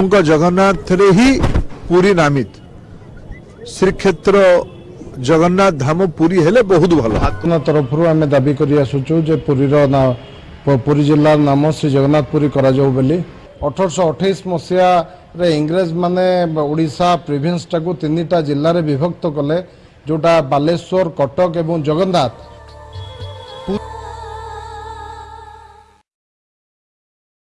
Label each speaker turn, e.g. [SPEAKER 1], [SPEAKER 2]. [SPEAKER 1] उनका जगन्नाथ रे ही पूरी नामित श्रीक्षेत्र জগন্নাথ ধাম পুরী হলে বহুত ভাল
[SPEAKER 2] আপনার তরফর আমি দাবি করে আসুছু যে পুরীর পুরী জেলার নাম শ্রী জগন্নাথ পুরী করা যাও বলে অঠরশ অঠেইশ মশিয়ারে ইংরেজ মানে ওড়িশা প্রিভিন্সটাকে তিনটা জেলার বিভক্ত কলে যেটা বালেশ্বর কটক এবং জগন্নাথ